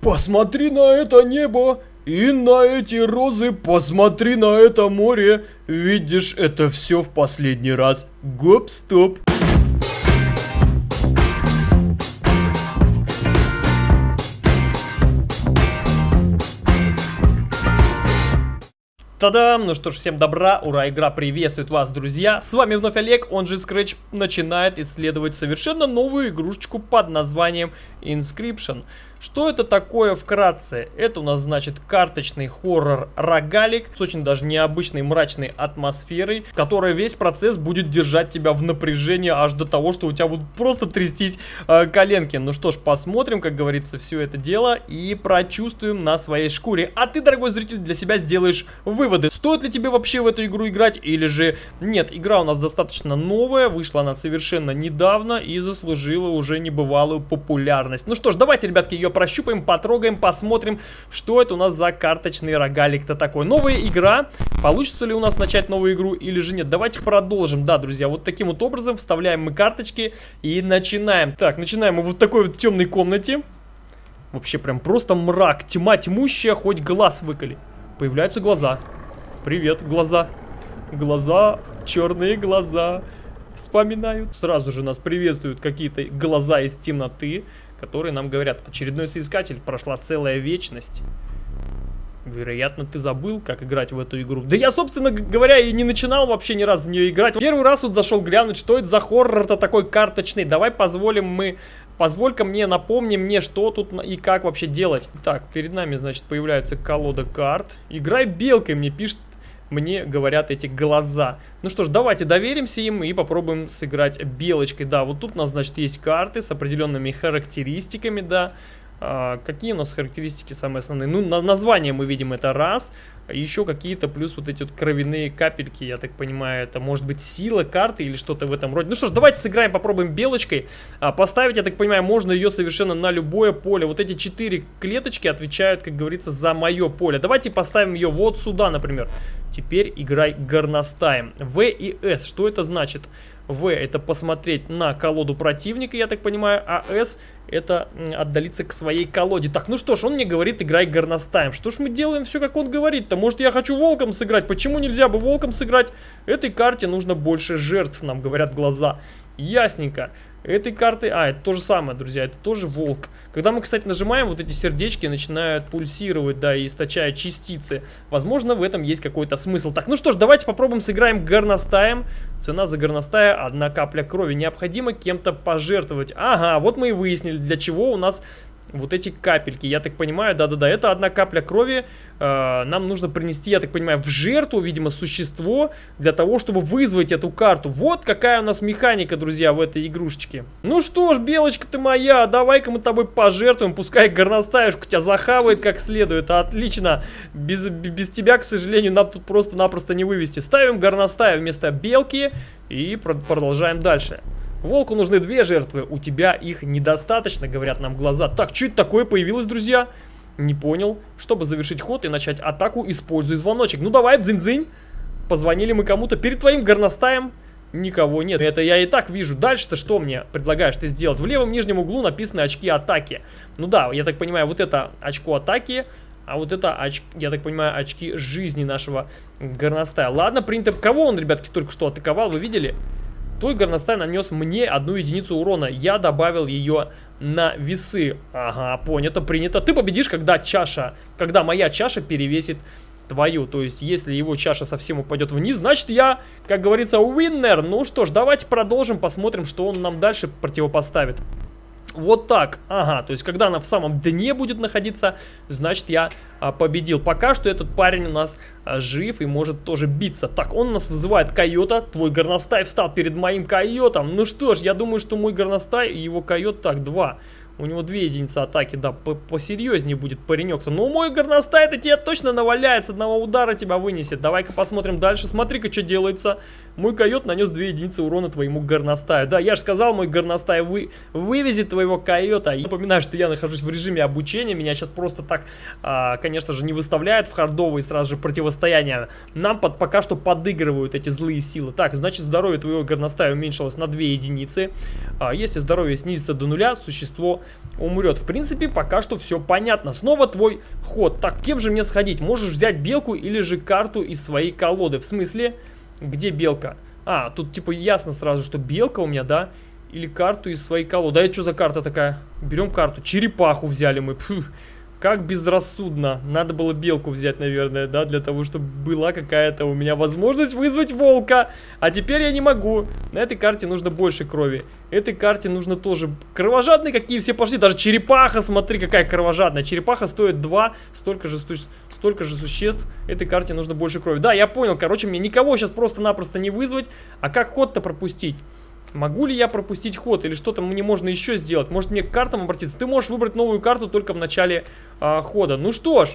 Посмотри на это небо и на эти розы, посмотри на это море. Видишь, это все в последний раз. Гоп-стоп. Та-дам! Ну что ж, всем добра, ура, игра приветствует вас, друзья! С вами вновь Олег, он же Scratch, начинает исследовать совершенно новую игрушечку под названием Inscription. Что это такое вкратце? Это у нас значит карточный хоррор рогалик с очень даже необычной мрачной атмосферой, которая весь процесс будет держать тебя в напряжении аж до того, что у тебя будут просто трястись э, коленки. Ну что ж, посмотрим, как говорится, все это дело и прочувствуем на своей шкуре. А ты, дорогой зритель, для себя сделаешь выводы. Стоит ли тебе вообще в эту игру играть или же нет? Игра у нас достаточно новая, вышла она совершенно недавно и заслужила уже небывалую популярность. Ну что ж, давайте, ребятки, ее прощупаем, потрогаем, посмотрим, что это у нас за карточный рогалик-то такой. Новая игра. Получится ли у нас начать новую игру или же нет? Давайте продолжим. Да, друзья, вот таким вот образом вставляем мы карточки и начинаем. Так, начинаем мы вот в такой вот темной комнате. Вообще прям просто мрак, тьма тьмущая, хоть глаз выколи. Появляются глаза. Привет, глаза. Глаза, черные глаза вспоминают. Сразу же нас приветствуют какие-то глаза из темноты которые нам говорят, очередной соискатель, прошла целая вечность. Вероятно, ты забыл, как играть в эту игру. Да я, собственно говоря, и не начинал вообще ни разу в нее играть. Первый раз вот зашел глянуть, что это за хоррор-то такой карточный. Давай позволим мы... Позволь-ка мне, напомни мне, что тут и как вообще делать. Так, перед нами, значит, появляется колода карт. Играй белкой, мне пишет мне говорят эти глаза. Ну что ж, давайте доверимся им и попробуем сыграть белочкой. Да, вот тут у нас, значит, есть карты с определенными характеристиками, да. А, какие у нас характеристики самые основные? Ну, на название мы видим это раз. Еще какие-то плюс вот эти вот кровяные капельки, я так понимаю, это может быть сила карты или что-то в этом роде. Ну что ж, давайте сыграем, попробуем белочкой. А, поставить, я так понимаю, можно ее совершенно на любое поле. Вот эти четыре клеточки отвечают, как говорится, за мое поле. Давайте поставим ее вот сюда, например. Теперь играй горностаем. В и С, что это значит? В это посмотреть на колоду противника, я так понимаю, а С это отдалиться к своей колоде. Так, ну что ж, он мне говорит, играй горностаем. Что ж мы делаем все, как он говорит-то? Может, я хочу волком сыграть? Почему нельзя бы волком сыграть? Этой карте нужно больше жертв, нам говорят глаза. Ясненько. Этой карты... А, это то же самое, друзья, это тоже волк. Когда мы, кстати, нажимаем, вот эти сердечки начинают пульсировать, да, и источая частицы. Возможно, в этом есть какой-то смысл. Так, ну что ж, давайте попробуем сыграем горностаем. Цена за горностая одна капля крови. Необходимо кем-то пожертвовать. Ага, вот мы и выяснили, для чего у нас вот эти капельки. Я так понимаю, да-да-да, это одна капля крови. Э, нам нужно принести, я так понимаю, в жертву, видимо, существо, для того, чтобы вызвать эту карту. Вот какая у нас механика, друзья, в этой игрушечке. Ну что ж, белочка ты моя, давай-ка мы тобой пожертвуем, пускай горностаешка тебя захавает как следует. Отлично, без, без тебя, к сожалению, нам тут просто-напросто не вывести. Ставим горностая вместо белки и продолжаем дальше. Волку нужны две жертвы, у тебя их недостаточно, говорят нам глаза. Так, что это такое появилось, друзья? Не понял. Чтобы завершить ход и начать атаку, используй звоночек. Ну давай, дзынь-дзынь. Позвонили мы кому-то перед твоим горностаем. Никого нет. Это я и так вижу. Дальше-то что мне предлагаешь ты сделать? В левом нижнем углу написаны очки атаки. Ну да, я так понимаю, вот это очко атаки, а вот это, оч... я так понимаю, очки жизни нашего горностая. Ладно, принято. Кого он, ребятки, только что атаковал, вы видели? Твой горностай нанес мне одну единицу урона. Я добавил ее на весы. Ага, понято, принято. Ты победишь, когда чаша, когда моя чаша перевесит твою. То есть, если его чаша совсем упадет вниз, значит я, как говорится, winner. Ну что ж, давайте продолжим, посмотрим, что он нам дальше противопоставит. Вот так. Ага, то есть, когда она в самом дне будет находиться, значит, я а, победил. Пока что этот парень у нас а, жив и может тоже биться. Так, он нас вызывает койота. Твой горностай встал перед моим койотом. Ну что ж, я думаю, что мой горностай и его койот, так, два. У него две единицы атаки, да, посерьезнее будет паренек-то. Ну, мой горностай, это тебе точно наваляет, с одного удара тебя вынесет. Давай-ка посмотрим дальше. Смотри-ка, что делается. Мой койот нанес 2 единицы урона твоему горностаю. Да, я же сказал, мой горностай вы, вывезет твоего койота. Я напоминаю, что я нахожусь в режиме обучения. Меня сейчас просто так, а, конечно же, не выставляют в хардовые сразу же противостояния. Нам под, пока что подыгрывают эти злые силы. Так, значит, здоровье твоего горностая уменьшилось на 2 единицы. А, если здоровье снизится до нуля, существо умрет. В принципе, пока что все понятно. Снова твой ход. Так, кем же мне сходить? Можешь взять белку или же карту из своей колоды. В смысле, где белка? А, тут типа ясно сразу, что белка у меня, да? Или карту из своей колоды. Да это что за карта такая? Берем карту. Черепаху взяли мы. Фух. Как безрассудно. Надо было белку взять, наверное, да, для того, чтобы была какая-то у меня возможность вызвать волка. А теперь я не могу. На этой карте нужно больше крови. Этой карте нужно тоже... Кровожадные какие все пошли. Даже черепаха, смотри, какая кровожадная. Черепаха стоит 2, столько же, столько же существ. Этой карте нужно больше крови. Да, я понял. Короче, мне никого сейчас просто-напросто не вызвать. А как ход-то пропустить? Могу ли я пропустить ход или что-то мне можно еще сделать? Может мне к картам обратиться? Ты можешь выбрать новую карту только в начале а, хода. Ну что ж.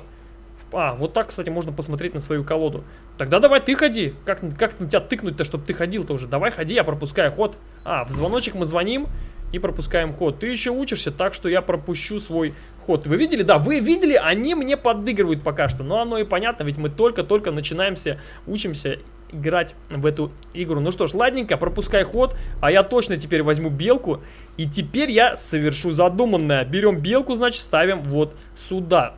А, вот так, кстати, можно посмотреть на свою колоду. Тогда давай ты ходи. Как, как на тебя тыкнуть-то, чтобы ты ходил тоже? Давай ходи, я пропускаю ход. А, в звоночек мы звоним и пропускаем ход. Ты еще учишься, так что я пропущу свой ход. Вы видели? Да, вы видели? Они мне подыгрывают пока что. Но оно и понятно, ведь мы только-только начинаемся, учимся играть в эту игру. Ну что ж, ладненько, пропускай ход, а я точно теперь возьму белку. И теперь я совершу задуманное. Берем белку, значит, ставим вот сюда.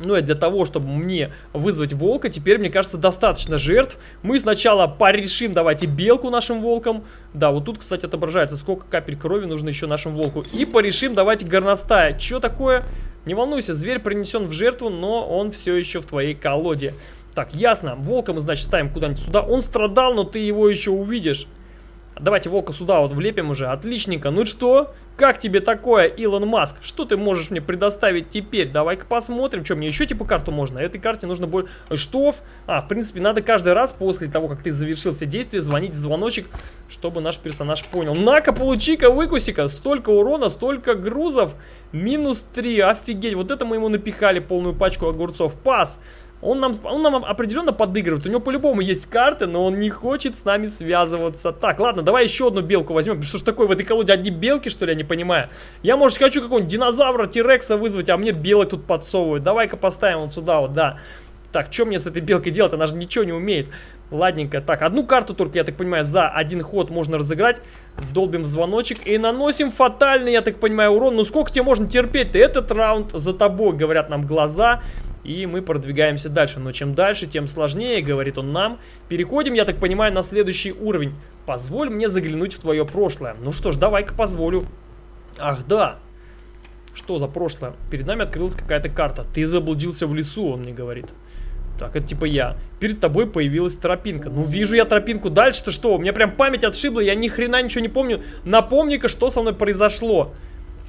Ну и для того, чтобы мне вызвать волка, теперь, мне кажется, достаточно жертв. Мы сначала порешим, давайте, белку нашим волкам. Да, вот тут, кстати, отображается, сколько капель крови нужно еще нашему волку. И порешим, давайте, горностая. Что такое? Не волнуйся, зверь принесен в жертву, но он все еще в твоей колоде. Так, ясно. Волка мы, значит, ставим куда-нибудь сюда. Он страдал, но ты его еще увидишь. Давайте волка сюда вот влепим уже. Отличненько. Ну что? Как тебе такое, Илон Маск? Что ты можешь мне предоставить теперь? Давай-ка посмотрим. Что, мне еще типа карту можно? Этой карте нужно больше... Что? А, в принципе, надо каждый раз после того, как ты завершил все действия, звонить в звоночек, чтобы наш персонаж понял. На-ка, получи-ка, выкуси-ка. Столько урона, столько грузов. Минус 3. Офигеть. Вот это мы ему напихали полную пачку огурцов. Пас. Он нам, он нам определенно подыгрывает. У него по-любому есть карты, но он не хочет с нами связываться. Так, ладно, давай еще одну белку возьмем. Что ж такое в этой колоде? Одни белки, что ли, я не понимаю. Я, может, хочу какого-нибудь динозавра, тирекса вызвать, а мне белок тут подсовывают. Давай-ка поставим вот сюда вот, да. Так, что мне с этой белкой делать? Она же ничего не умеет. Ладненько. Так, одну карту только, я так понимаю, за один ход можно разыграть. Долбим в звоночек и наносим фатальный, я так понимаю, урон. Ну сколько тебе можно терпеть-то? Этот раунд за тобой, говорят нам глаза. И мы продвигаемся дальше. Но чем дальше, тем сложнее, говорит он нам. Переходим, я так понимаю, на следующий уровень. Позволь мне заглянуть в твое прошлое. Ну что ж, давай-ка позволю. Ах, да. Что за прошлое? Перед нами открылась какая-то карта. Ты заблудился в лесу, он мне говорит. Так, это типа я. Перед тобой появилась тропинка. Ну, вижу я тропинку. Дальше-то что? У меня прям память отшибла, я ни хрена ничего не помню. Напомни-ка, что со мной произошло.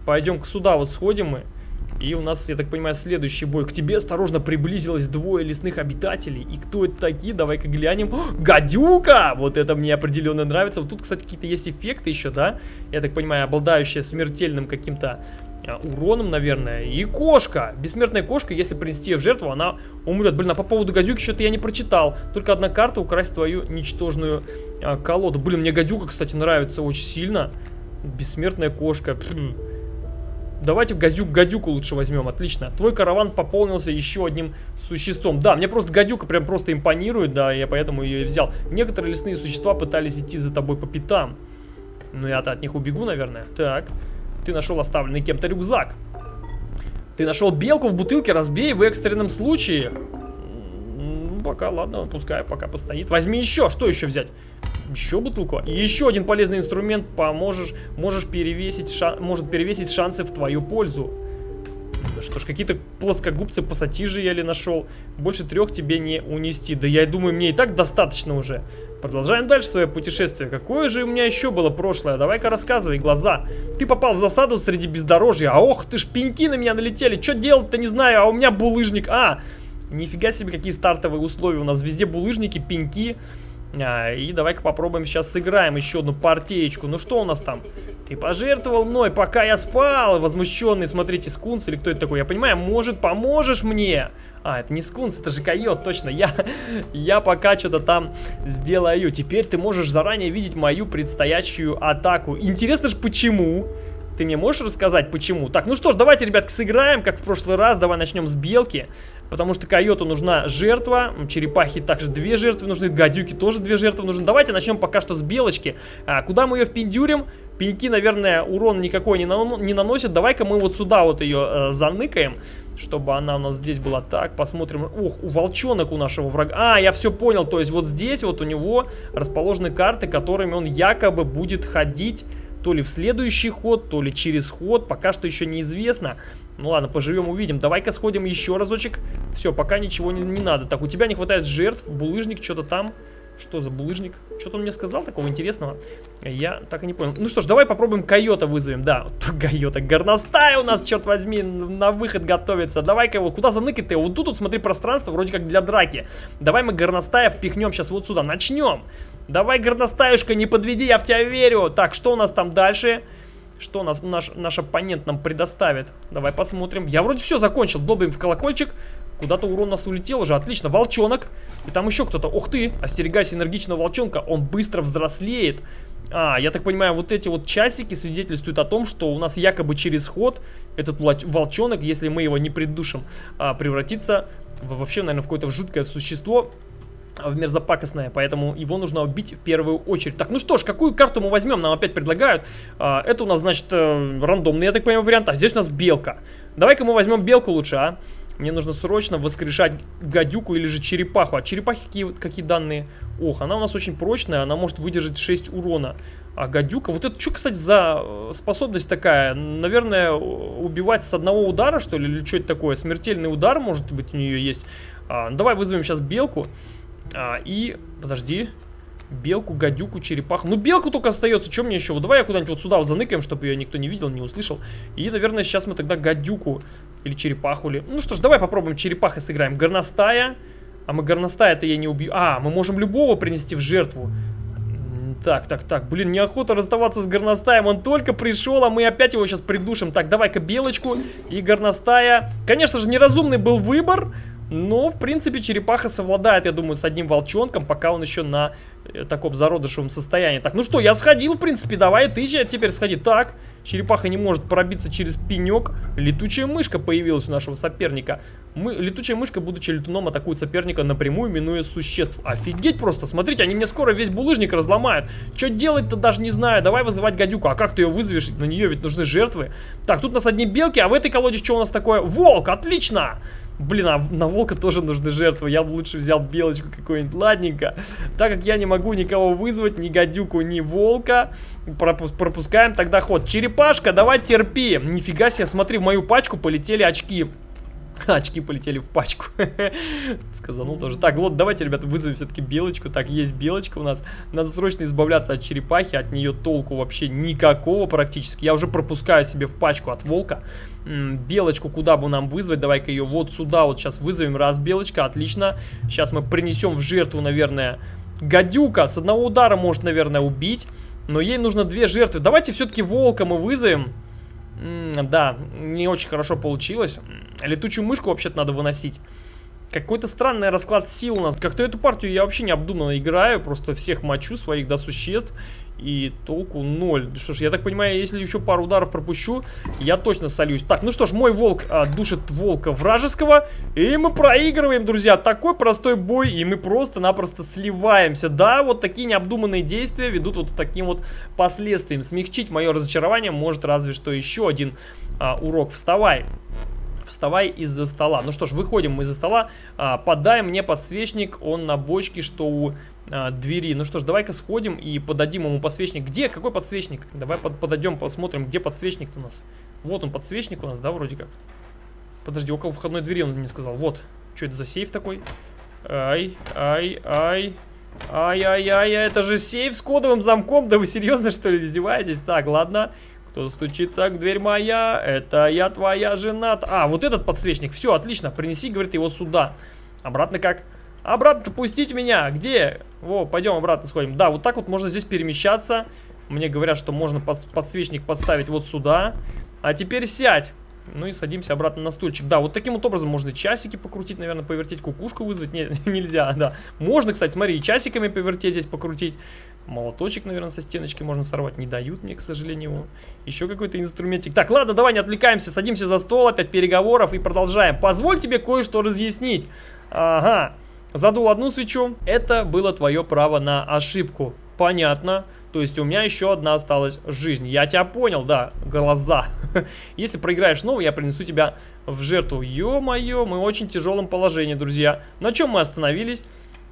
Пойдем-ка сюда вот сходим мы. И у нас, я так понимаю, следующий бой. К тебе осторожно приблизилось двое лесных обитателей. И кто это такие? Давай-ка глянем. О, гадюка! Вот это мне определенно нравится. Вот тут, кстати, какие-то есть эффекты еще, да? Я так понимаю, обладающие смертельным каким-то а, уроном, наверное. И кошка. Бессмертная кошка, если принести ее в жертву, она умрет. Блин, а по поводу гадюки что-то я не прочитал. Только одна карта украсть твою ничтожную а, колоду. Блин, мне гадюка, кстати, нравится очень сильно. Бессмертная кошка. Пфф. Давайте гадюк, гадюку лучше возьмем, отлично. Твой караван пополнился еще одним существом. Да, мне просто гадюка прям просто импонирует, да, я поэтому ее и взял. Некоторые лесные существа пытались идти за тобой по пятам. Ну я-то от них убегу, наверное. Так, ты нашел оставленный кем-то рюкзак. Ты нашел белку в бутылке, разбей в экстренном случае. Пока, ладно, пускай пока постоит. Возьми еще, что еще взять? Еще бутылку. И еще один полезный инструмент поможешь, можешь перевесить, шан, может перевесить шансы в твою пользу. Что ж, какие-то плоскогубцы пассатижи ли нашел. Больше трех тебе не унести. Да я думаю, мне и так достаточно уже. Продолжаем дальше свое путешествие. Какое же у меня еще было прошлое? Давай-ка рассказывай, глаза. Ты попал в засаду среди бездорожья. А ох, ты ж пеньки на меня налетели. Что делать-то не знаю, а у меня булыжник. А, нифига себе, какие стартовые условия. У нас везде булыжники, пеньки. А, и давай-ка попробуем сейчас сыграем еще одну партеечку. Ну что у нас там? Ты пожертвовал мной, пока я спал. Возмущенный, смотрите, скунс или кто это такой? Я понимаю, может, поможешь мне? А, это не скунс, это же койот, точно. Я, я пока что-то там сделаю. Теперь ты можешь заранее видеть мою предстоящую атаку. Интересно же, почему? Ты мне можешь рассказать, почему? Так, ну что ж, давайте, ребятки, сыграем, как в прошлый раз. Давай начнем с белки. Потому что койоту нужна жертва. Черепахи также две жертвы нужны. Гадюки тоже две жертвы нужны. Давайте начнем пока что с белочки. А, куда мы ее впендюрим? Пеньки, наверное, урон никакой не, на, не наносят. Давай-ка мы вот сюда вот ее э, заныкаем. Чтобы она у нас здесь была так. Посмотрим. Ох, у волчонок у нашего врага. А, я все понял. То есть вот здесь вот у него расположены карты, которыми он якобы будет ходить то ли в следующий ход, то ли через ход, пока что еще неизвестно. Ну ладно, поживем, увидим. Давай-ка сходим еще разочек. Все, пока ничего не, не надо. Так, у тебя не хватает жертв, булыжник, что-то там. Что за булыжник? Что-то он мне сказал такого интересного. Я так и не понял. Ну что ж, давай попробуем койота вызовем. Да, койота. Горностай у нас, черт возьми, на выход готовится. Давай-ка его, куда заныкать-то? Вот тут, смотри, пространство вроде как для драки. Давай мы горностая впихнем сейчас вот сюда. Начнем. Давай, горностаюшка, не подведи, я в тебя верю. Так, что у нас там дальше? Что нас, наш, наш оппонент нам предоставит? Давай посмотрим. Я вроде все закончил. Долбим в колокольчик. Куда-то урон у нас улетел уже. Отлично. Волчонок. И там еще кто-то. Ух ты. Остерегайся энергичного волчонка. Он быстро взрослеет. А, я так понимаю, вот эти вот часики свидетельствуют о том, что у нас якобы через ход этот волчонок, если мы его не придушим, а, превратится вообще, наверное, в какое-то жуткое существо, в мерзопакостное, поэтому его нужно убить в первую очередь. Так, ну что ж, какую карту мы возьмем? Нам опять предлагают. А, это у нас, значит, э, рандомный, я так понимаю, вариант. А здесь у нас белка. Давай-ка мы возьмем белку лучше, а? Мне нужно срочно воскрешать гадюку или же черепаху. А черепахи какие, какие данные? Ох, она у нас очень прочная, она может выдержать 6 урона. А гадюка, вот это что, кстати, за э, способность такая? Наверное, убивать с одного удара, что ли? Или что это такое? Смертельный удар, может быть, у нее есть. А, ну, давай вызовем сейчас белку. А, и, подожди, белку, гадюку, черепаху. Ну, белку только остается, что мне еще? Вот давай я куда-нибудь вот сюда вот заныкаем, чтобы ее никто не видел, не услышал. И, наверное, сейчас мы тогда гадюку или черепаху ли. Ну что ж, давай попробуем черепахой сыграем. Горностая. А мы горностая-то я не убью. А, мы можем любого принести в жертву. Так, так, так, блин, неохота расставаться с горностаем, он только пришел, а мы опять его сейчас придушим. Так, давай-ка белочку и горностая. Конечно же, неразумный был выбор, но, в принципе, черепаха совладает, я думаю, с одним волчонком, пока он еще на э, таком зародышевом состоянии. Так, ну что, я сходил, в принципе, давай ты теперь сходи. Так, черепаха не может пробиться через пенек. Летучая мышка появилась у нашего соперника. Мы, летучая мышка, будучи летуном, атакует соперника напрямую, минуя существ. Офигеть просто, смотрите, они мне скоро весь булыжник разломают. Что делать-то даже не знаю. Давай вызывать гадюку. А как ты ее вызовешь? На нее ведь нужны жертвы. Так, тут у нас одни белки, а в этой колоде что у нас такое? Волк, отлично! Блин, а на волка тоже нужны жертвы. Я бы лучше взял белочку какую-нибудь. Ладненько. Так как я не могу никого вызвать, ни гадюку, ни волка, пропускаем тогда ход. Черепашка, давай терпи. Нифига себе, смотри, в мою пачку полетели очки. Очки полетели в пачку. Сказанул тоже. Так, вот, давайте, ребята, вызовем все-таки белочку. Так, есть белочка у нас. Надо срочно избавляться от черепахи. От нее толку вообще никакого практически. Я уже пропускаю себе в пачку от волка. белочку куда бы нам вызвать? Давай-ка ее вот сюда вот сейчас вызовем. Раз, белочка, отлично. Сейчас мы принесем в жертву, наверное, гадюка. С одного удара может, наверное, убить. Но ей нужно две жертвы. Давайте все-таки волка мы вызовем. Да, не очень хорошо получилось. Летучую мышку вообще-то надо выносить. Какой-то странный расклад сил у нас. Как-то эту партию я вообще необдуманно играю. Просто всех мочу своих, да, существ. И толку ноль. Что ж, я так понимаю, если еще пару ударов пропущу, я точно солюсь. Так, ну что ж, мой волк а, душит волка вражеского. И мы проигрываем, друзья. Такой простой бой, и мы просто-напросто сливаемся. Да, вот такие необдуманные действия ведут вот таким вот последствиям. Смягчить мое разочарование может разве что еще один а, урок. Вставай вставай из-за стола. Ну что ж, выходим мы из-за стола, а, подай мне подсвечник, он на бочке, что у а, двери. Ну что ж, давай-ка сходим и подадим ему подсвечник. Где? Какой подсвечник? Давай под, подойдем, посмотрим, где подсвечник у нас. Вот он, подсвечник у нас, да, вроде как. Подожди, около входной двери он мне сказал. Вот. Что это за сейф такой? Ай, ай, ай. Ай-яй-яй, это же сейф с кодовым замком. Да вы серьезно, что ли, издеваетесь? Так, ладно. Кто стучится к дверь моя? Это я твоя жена. А, вот этот подсвечник. Все, отлично. Принеси, говорит, его сюда. Обратно как? Обратно пустите меня. Где? Во, пойдем обратно сходим. Да, вот так вот можно здесь перемещаться. Мне говорят, что можно под, подсвечник поставить вот сюда. А теперь сядь. Ну и садимся обратно на стульчик. Да, вот таким вот образом можно часики покрутить, наверное, повертеть, кукушку вызвать. Не, нельзя, да. Можно, кстати, смотри, и часиками повертеть здесь покрутить. Молоточек, наверное, со стеночки можно сорвать. Не дают мне, к сожалению. Еще какой-то инструментик. Так, ладно, давай не отвлекаемся. Садимся за стол, опять переговоров и продолжаем. Позволь тебе кое-что разъяснить. Ага. Задул одну свечу. Это было твое право на ошибку. Понятно. То есть у меня еще одна осталась жизнь. Я тебя понял, да, глаза. Если проиграешь снова, я принесу тебя в жертву. Ё-моё, мы в очень тяжелом положении, друзья. На чем мы остановились?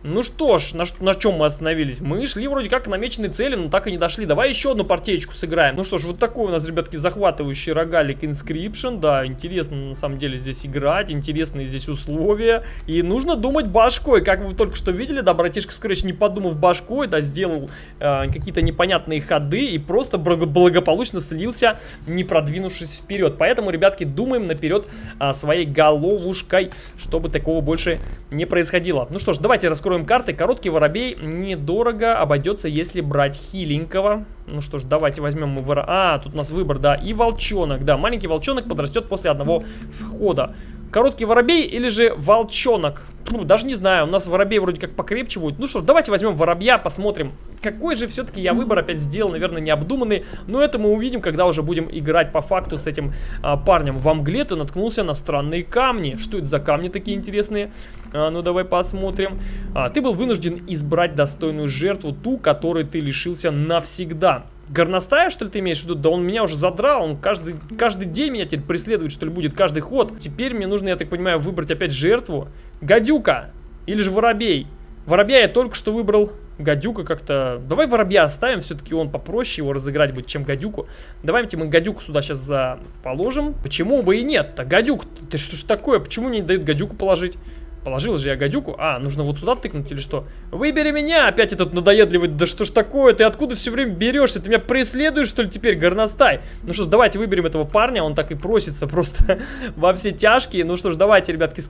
Ну что ж, на, на чем мы остановились? Мы шли вроде как к намеченной цели, но так и не дошли. Давай еще одну партеечку сыграем. Ну что ж, вот такой у нас, ребятки, захватывающий рогалик Inscription. Да, интересно на самом деле здесь играть, интересные здесь условия. И нужно думать башкой. Как вы только что видели, да, братишка Scratch, не подумав башкой, да, сделал э, какие-то непонятные ходы и просто благополучно слился, не продвинувшись вперед. Поэтому, ребятки, думаем наперед э, своей головушкой, чтобы такого больше не происходило. Ну что ж, давайте раскроем Откроем карты. Короткий воробей недорого обойдется, если брать хиленького. Ну что ж, давайте возьмем мы вора... А, тут у нас выбор, да. И волчонок, да. Маленький волчонок подрастет после одного входа. Короткий воробей или же волчонок? Ну, даже не знаю, у нас воробей вроде как покрепче будет. Ну что ж, давайте возьмем воробья, посмотрим, какой же все-таки я выбор опять сделал, наверное, необдуманный. Но это мы увидим, когда уже будем играть по факту с этим а, парнем. В мгле ты наткнулся на странные камни. Что это за камни такие интересные? А, ну давай посмотрим. А, ты был вынужден избрать достойную жертву, ту, которой ты лишился навсегда. Горностая, что ли, ты имеешь в виду? Да он меня уже задрал, он каждый, каждый день меня теперь преследует, что ли, будет, каждый ход. Теперь мне нужно, я так понимаю, выбрать опять жертву. Гадюка или же воробей. Воробья я только что выбрал. Гадюка как-то... Давай воробья оставим, все-таки он попроще его разыграть будет, чем гадюку. Давайте мы гадюку сюда сейчас за... положим. Почему бы и нет-то? Гадюк, ты что ж такое? Почему не дают гадюку положить? Положил же я гадюку. А, нужно вот сюда тыкнуть или что? Выбери меня! Опять этот надоедливый. Да что ж такое? Ты откуда все время берешься? Ты меня преследуешь, что ли, теперь, горностай? Ну что ж, давайте выберем этого парня. Он так и просится просто во все тяжкие. Ну что ж, давайте, ребятки,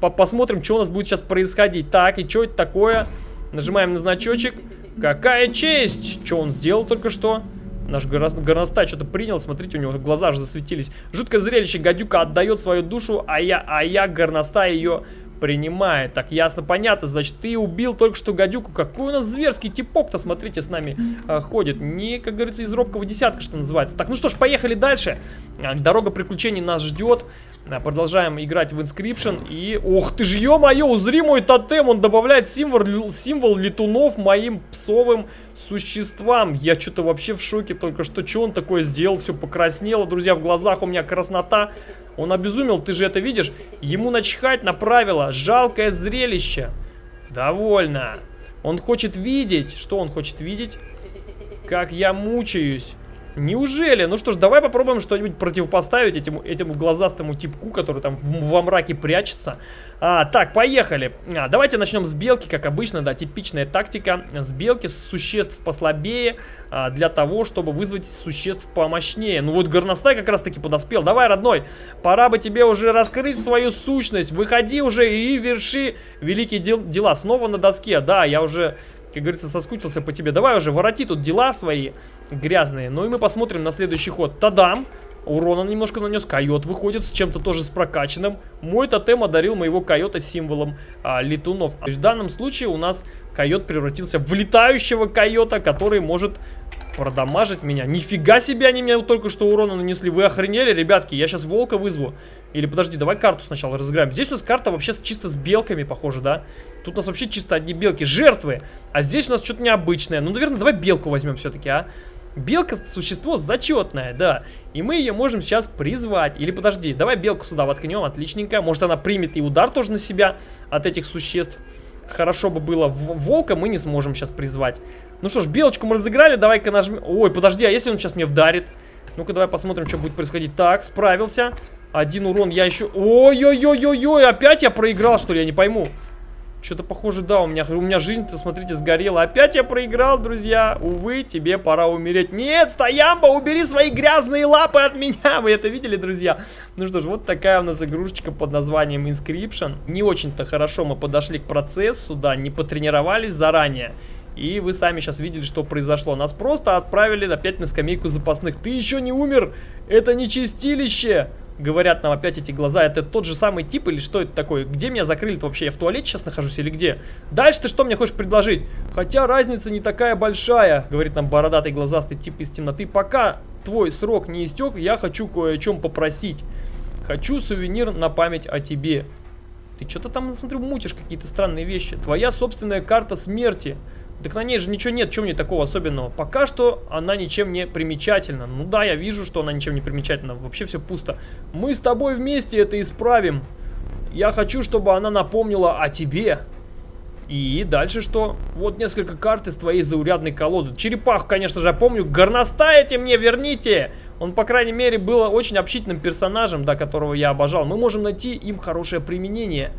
по посмотрим, что у нас будет сейчас происходить. Так, и что это такое? Нажимаем на значочек. Какая честь! Что он сделал только что? Наш горностай что-то принял, смотрите, у него глаза аж засветились. Жуткое зрелище, гадюка отдает свою душу, а я, а я горностай ее принимает. Так, ясно, понятно. Значит, ты убил только что гадюку. Какой у нас зверский типок-то, смотрите, с нами э, ходит. Не, как говорится, из робкого десятка, что называется. Так, ну что ж, поехали дальше. А, дорога приключений нас ждет. А, продолжаем играть в Inscription. И, ох ты ж, ё-моё, узри мой тотем. Он добавляет символ, символ летунов моим псовым существам. Я что-то вообще в шоке только что. Что он такое сделал? Все покраснело, друзья, в глазах у меня краснота. Он обезумел, ты же это видишь? Ему начхать на правила. Жалкое зрелище. Довольно. Он хочет видеть. Что он хочет видеть? Как я мучаюсь. Неужели? Ну что ж, давай попробуем что-нибудь противопоставить этому, этому глазастому типку, который там в, во мраке прячется. А, так, поехали. А, давайте начнем с белки, как обычно, да, типичная тактика. С белки, существ послабее, а, для того, чтобы вызвать существ помощнее. Ну вот горностай как раз таки подоспел. Давай, родной, пора бы тебе уже раскрыть свою сущность. Выходи уже и верши великие дел дела. Снова на доске, да, я уже как говорится, соскучился по тебе. Давай уже, вороти тут дела свои грязные. Ну и мы посмотрим на следующий ход. Тадам! Урона немножко нанес. Койот выходит с чем-то тоже с прокачанным. Мой тотем одарил моего койота символом а, летунов. В данном случае у нас койот превратился в летающего койота, который может продамажить меня. Нифига себе они мне только что урона нанесли. Вы охренели, ребятки? Я сейчас волка вызову. Или подожди, давай карту сначала разыграем. Здесь у нас карта вообще чисто с белками, похоже, да? Тут у нас вообще чисто одни белки. Жертвы. А здесь у нас что-то необычное. Ну, наверное, давай белку возьмем все-таки, а? Белка существо зачетное, да. И мы ее можем сейчас призвать. Или подожди, давай белку сюда воткнем, отличненько. Может она примет и удар тоже на себя от этих существ. Хорошо бы было. Волка мы не сможем сейчас призвать. Ну что ж, белочку мы разыграли, давай-ка нажмем. Ой, подожди, а если он сейчас мне вдарит? Ну-ка, давай посмотрим, что будет происходить. Так, справился. Один урон я еще... Ой-ой-ой-ой-ой, опять я проиграл, что ли? Я не пойму. Что-то похоже, да, у меня, у меня жизнь-то, смотрите, сгорела. Опять я проиграл, друзья. Увы, тебе пора умереть. Нет, Стоямба, убери свои грязные лапы от меня. Вы это видели, друзья? Ну что ж, вот такая у нас игрушечка под названием Inscription. Не очень-то хорошо мы подошли к процессу, да, не потренировались заранее. И вы сами сейчас видели, что произошло. Нас просто отправили опять на скамейку запасных. Ты еще не умер? Это не чистилище! Говорят нам опять эти глаза. Это тот же самый тип или что это такое? Где меня закрыли-то вообще? Я в туалете сейчас нахожусь или где? Дальше ты что мне хочешь предложить? Хотя разница не такая большая, говорит нам бородатый глазастый тип из темноты. Пока твой срок не истек, я хочу кое о чем попросить. Хочу сувенир на память о тебе. Ты что-то там, смотрю, мутишь какие-то странные вещи. Твоя собственная карта смерти. Так на ней же ничего нет, чем мне такого особенного. Пока что она ничем не примечательна. Ну да, я вижу, что она ничем не примечательна. Вообще все пусто. Мы с тобой вместе это исправим. Я хочу, чтобы она напомнила о тебе. И дальше что? Вот несколько карт из твоей заурядной колоды. Черепаху, конечно же, я помню. Горностаете мне верните! Он, по крайней мере, был очень общительным персонажем, да, которого я обожал. Мы можем найти им хорошее применение.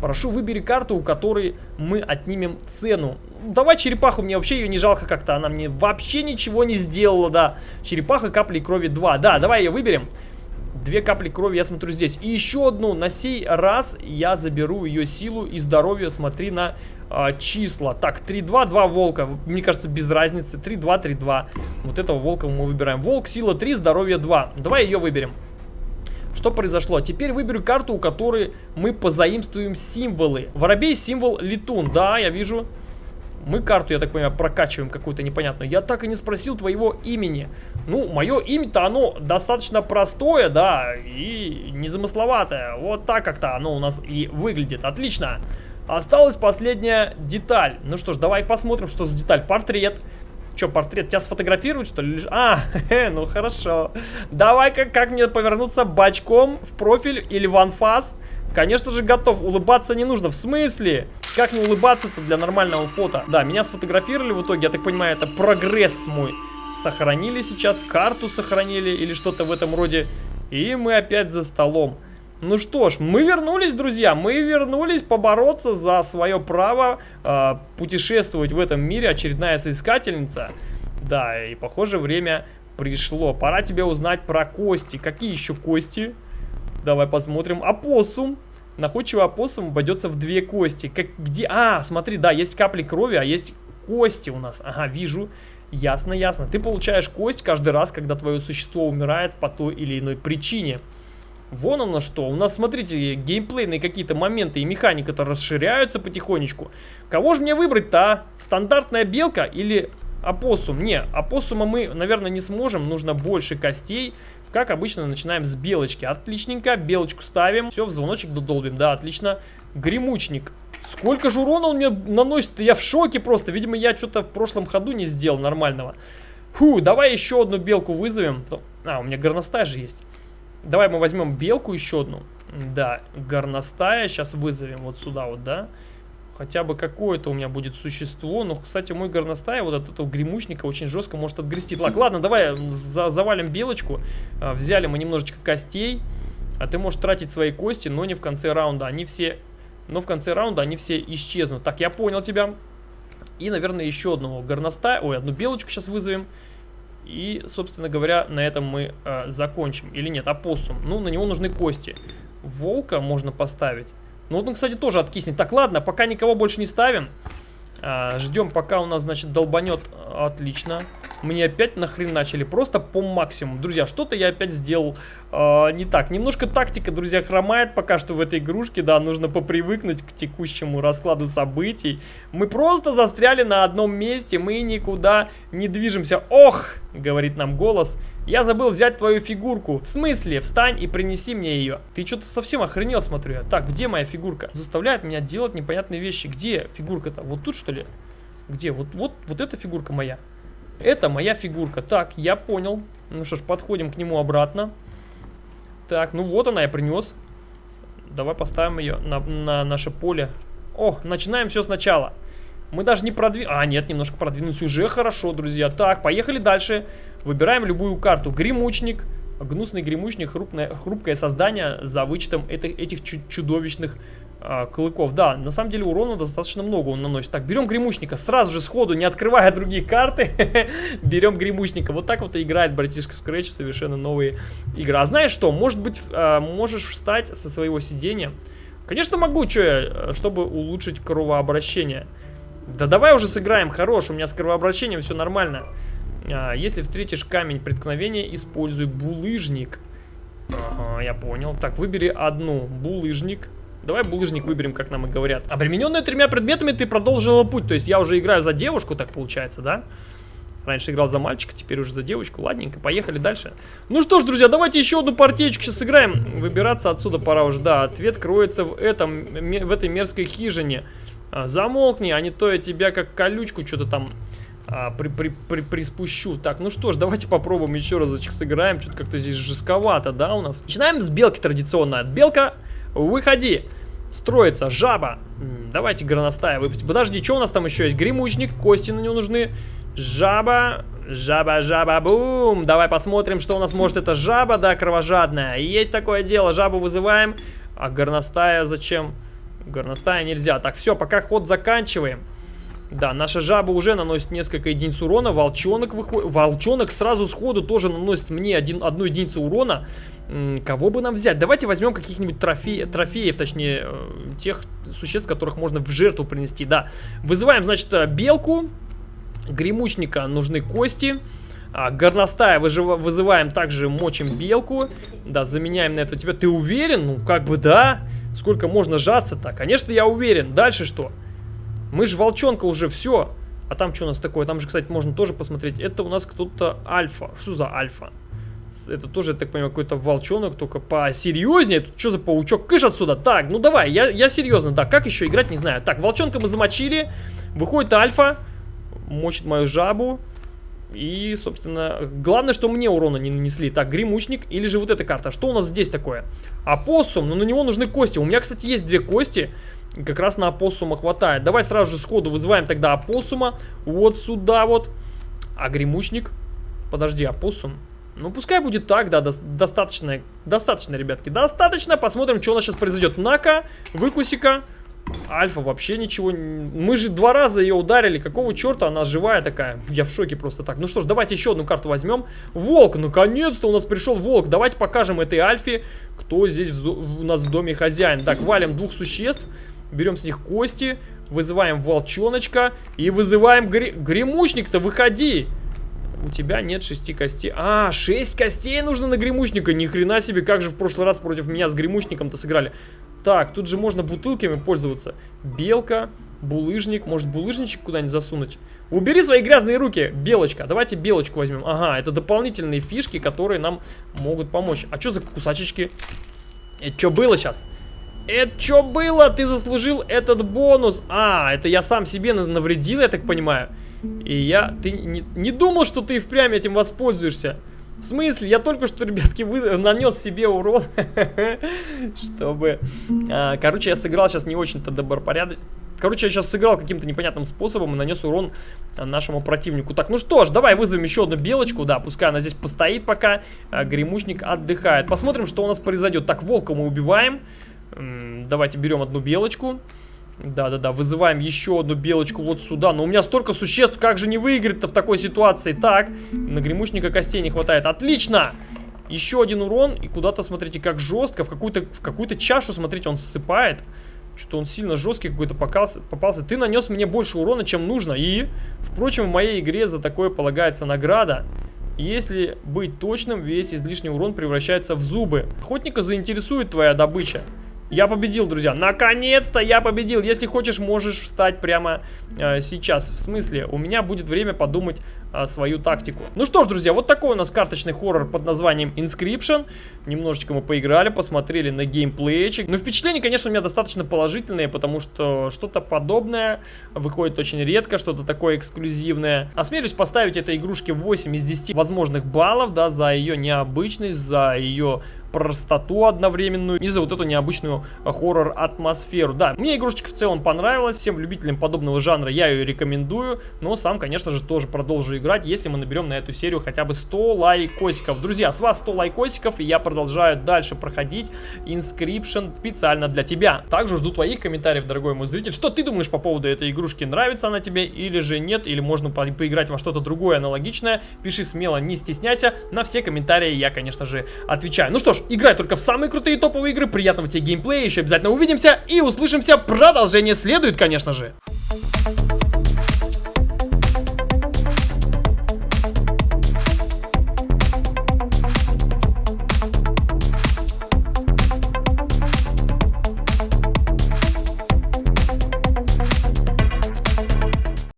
Прошу, выбери карту, у которой мы отнимем цену. Давай черепаху, мне вообще ее не жалко как-то. Она мне вообще ничего не сделала, да. Черепаха капли крови 2. Да, давай ее выберем. Две капли крови я смотрю здесь. И еще одну. На сей раз я заберу ее силу и здоровье. Смотри на а, числа. Так, 3-2, 2 волка. Мне кажется, без разницы. 3-2, 3-2. Вот этого волка мы выбираем. Волк, сила 3, здоровье 2. Давай ее выберем. Что произошло? Теперь выберу карту, у которой мы позаимствуем символы. Воробей символ летун. Да, я вижу. Мы карту, я так понимаю, прокачиваем какую-то непонятную. Я так и не спросил твоего имени. Ну, мое имя-то оно достаточно простое, да, и незамысловатое. Вот так как-то оно у нас и выглядит. Отлично. Осталась последняя деталь. Ну что ж, давай посмотрим, что за деталь. Портрет. Че, портрет? Тебя сфотографируют, что ли? А, ну хорошо. Давай-ка, как мне повернуться бочком в профиль или в анфас? Конечно же, готов. Улыбаться не нужно. В смысле? Как не улыбаться-то для нормального фото? Да, меня сфотографировали в итоге. Я так понимаю, это прогресс мой. Сохранили сейчас, карту сохранили или что-то в этом роде. И мы опять за столом. Ну что ж, мы вернулись, друзья, мы вернулись побороться за свое право э, путешествовать в этом мире. Очередная соискательница. Да, и похоже время пришло. Пора тебе узнать про кости. Какие еще кости? Давай посмотрим. Опоссум. Находчивый опоссум обойдется в две кости. Как, где? А, смотри, да, есть капли крови, а есть кости у нас. Ага, вижу. Ясно, ясно. Ты получаешь кость каждый раз, когда твое существо умирает по той или иной причине. Вон оно что. У нас, смотрите, геймплейные какие-то моменты и механика-то расширяются потихонечку. Кого же мне выбрать-то, а? Стандартная белка или опоссум? Не, опоссума мы, наверное, не сможем. Нужно больше костей. Как обычно, начинаем с белочки. Отличненько. Белочку ставим. Все, в звоночек додолбим. Да, отлично. Гремучник. Сколько же урона он мне наносит? Я в шоке просто. Видимо, я что-то в прошлом ходу не сделал нормального. Фу, давай еще одну белку вызовем. А, у меня горностай же есть. Давай мы возьмем белку еще одну. Да, горностая. Сейчас вызовем вот сюда вот, да. Хотя бы какое-то у меня будет существо. Но, кстати, мой горностая вот от этого гремучника очень жестко может отгрести. Так, ладно, давай за завалим белочку. А, взяли мы немножечко костей. А ты можешь тратить свои кости, но не в конце раунда. Они все... Но в конце раунда они все исчезнут. Так, я понял тебя. И, наверное, еще одного горностая. Ой, одну белочку сейчас вызовем. И, собственно говоря, на этом мы э, закончим. Или нет, опоссум. Ну, на него нужны кости. Волка можно поставить. Ну, вот он, кстати, тоже откиснет. Так, ладно, пока никого больше не ставим. А, ждем, пока у нас, значит, долбанет. Отлично. Мне опять нахрен начали. Просто по максимуму. Друзья, что-то я опять сделал э, не так. Немножко тактика, друзья, хромает пока что в этой игрушке. Да, нужно попривыкнуть к текущему раскладу событий. Мы просто застряли на одном месте. Мы никуда не движемся. Ох, говорит нам голос. Я забыл взять твою фигурку. В смысле? Встань и принеси мне ее. Ты что-то совсем охренел, смотрю я. Так, где моя фигурка? Заставляет меня делать непонятные вещи. Где фигурка-то? Вот тут, что ли? Где? Вот, вот, вот эта фигурка моя. Это моя фигурка. Так, я понял. Ну что ж, подходим к нему обратно. Так, ну вот она, я принес. Давай поставим ее на, на наше поле. О, начинаем все сначала. Мы даже не продвинули... А, нет, немножко продвинулись. Уже хорошо, друзья. Так, поехали дальше. Выбираем любую карту. Гремучник. Гнусный гремучник. Хрупное, хрупкое создание за вычетом этих, этих чудовищных а, клыков. Да, на самом деле урона достаточно много он наносит. Так, берем гремучника. Сразу же сходу, не открывая другие карты. берем гремучника. Вот так вот и играет братишка Scratch совершенно новые игры. А знаешь что? Может быть, а, можешь встать со своего сидения? Конечно могу, что я, чтобы улучшить кровообращение. Да давай уже сыграем, хорош, у меня с кровообращением все нормально. А, если встретишь камень преткновения, используй булыжник. Ага, я понял. Так, выбери одну. Булыжник. Давай булыжник выберем, как нам и говорят. Обремененная тремя предметами ты продолжила путь. То есть я уже играю за девушку, так получается, да? Раньше играл за мальчика, теперь уже за девочку. Ладненько, поехали дальше. Ну что ж, друзья, давайте еще одну партиечку сейчас сыграем. Выбираться отсюда пора уже. Да, ответ кроется в, этом, в этой мерзкой хижине. А, замолкни, а не то я тебя как колючку что-то там а, при, при, при, приспущу. Так, ну что ж, давайте попробуем еще разочек сыграем. Что-то как-то здесь жестковато, да, у нас. Начинаем с белки традиционно. Белка, выходи. Строится жаба. Давайте горностая выпустим. Подожди, что у нас там еще есть? Гремучник, кости на него нужны. Жаба, жаба, жаба, бум. Давай посмотрим, что у нас может эта жаба, да, кровожадная. Есть такое дело, жабу вызываем. А горностая зачем? Горностая нельзя. Так, все, пока ход заканчиваем. Да, наша жаба уже наносит несколько единиц урона. Волчонок выходит. Волчонок сразу сходу тоже наносит мне один, одну единицу урона. Кого бы нам взять? Давайте возьмем каких-нибудь трофе трофеев, точнее, э, тех существ, которых можно в жертву принести. Да, вызываем, значит, э, белку. Гремучника нужны кости. А, горностая выжив... вызываем также мочим белку. Да, заменяем на это тебя. Ты уверен? Ну, как бы да. Сколько можно жаться-то? Конечно, я уверен. Дальше что? Мы же волчонка уже все. А там что у нас такое? Там же, кстати, можно тоже посмотреть. Это у нас кто-то альфа. Что за альфа? Это тоже, я так понимаю, какой-то волчонок, только посерьезнее. Тут что за паучок? Кыш отсюда. Так, ну давай, я, я серьезно. Да, как еще играть, не знаю. Так, волчонка мы замочили. Выходит альфа. Мочит мою жабу. И, собственно, главное, что мне урона не нанесли. Так, гремучник или же вот эта карта. Что у нас здесь такое? Опоссум, но на него нужны кости. У меня, кстати, есть две кости. Как раз на опоссума хватает. Давай сразу же сходу вызываем тогда опоссума. Вот сюда вот. А гремучник? Подожди, опоссум? Ну, пускай будет так, да, до достаточно, достаточно, ребятки, достаточно. Посмотрим, что у нас сейчас произойдет. Нака, выкусика. Альфа вообще ничего... Мы же два раза ее ударили. Какого черта она живая такая? Я в шоке просто так. Ну что ж, давайте еще одну карту возьмем. Волк, наконец-то у нас пришел волк. Давайте покажем этой Альфе, кто здесь у нас в доме хозяин. Так, валим двух существ. Берем с них кости. Вызываем волчоночка. И вызываем гре... гремучник-то, выходи. У тебя нет шести костей. А, шесть костей нужно на гремучника. Ни хрена себе, как же в прошлый раз против меня с гремучником-то сыграли. Так, тут же можно бутылками пользоваться. Белка, булыжник. Может, булыжничек куда-нибудь засунуть? Убери свои грязные руки, белочка. Давайте белочку возьмем. Ага, это дополнительные фишки, которые нам могут помочь. А что за кусачечки? Это что было сейчас? Это что было? Ты заслужил этот бонус. А, это я сам себе навредил, я так понимаю. И я... Ты не, не думал, что ты впрямь этим воспользуешься? В смысле? Я только что, ребятки, вы... нанес себе урон. Чтобы... А, короче, я сыграл сейчас не очень-то добропорядочно. Короче, я сейчас сыграл каким-то непонятным способом и нанес урон нашему противнику. Так, ну что ж, давай вызовем еще одну белочку. Да, пускай она здесь постоит пока. А, гремучник отдыхает. Посмотрим, что у нас произойдет. Так, волка мы убиваем. Давайте берем одну белочку. Да-да-да, вызываем еще одну белочку вот сюда. Но у меня столько существ, как же не выиграть-то в такой ситуации? Так, на гремучника костей не хватает. Отлично! Еще один урон. И куда-то, смотрите, как жестко. В какую-то какую чашу, смотрите, он ссыпает. Что-то он сильно жесткий какой-то попался. Ты нанес мне больше урона, чем нужно. И, впрочем, в моей игре за такое полагается награда. Если быть точным, весь излишний урон превращается в зубы. Охотника заинтересует твоя добыча. Я победил, друзья. Наконец-то я победил. Если хочешь, можешь встать прямо э, сейчас. В смысле, у меня будет время подумать э, свою тактику. Ну что ж, друзья, вот такой у нас карточный хоррор под названием Inscription. Немножечко мы поиграли, посмотрели на геймплейчик. Но впечатления, конечно, у меня достаточно положительные, потому что что-то подобное выходит очень редко, что-то такое эксклюзивное. Осмелюсь поставить этой игрушке 8 из 10 возможных баллов, да, за ее необычность, за ее простоту одновременную и за вот эту необычную хоррор-атмосферу. Да, мне игрушечка в целом понравилась, всем любителям подобного жанра я ее рекомендую, но сам, конечно же, тоже продолжу играть, если мы наберем на эту серию хотя бы 100 лайкосиков. Друзья, с вас 100 лайкосиков, и я продолжаю дальше проходить Inscription специально для тебя. Также жду твоих комментариев, дорогой мой зритель, что ты думаешь по поводу этой игрушки, нравится она тебе или же нет, или можно по поиграть во что-то другое аналогичное, пиши смело, не стесняйся, на все комментарии я, конечно же, отвечаю. Ну что ж, играй только в самые крутые топовые игры, приятного тебе геймплея, еще обязательно увидимся и услышимся, продолжение следует, конечно же.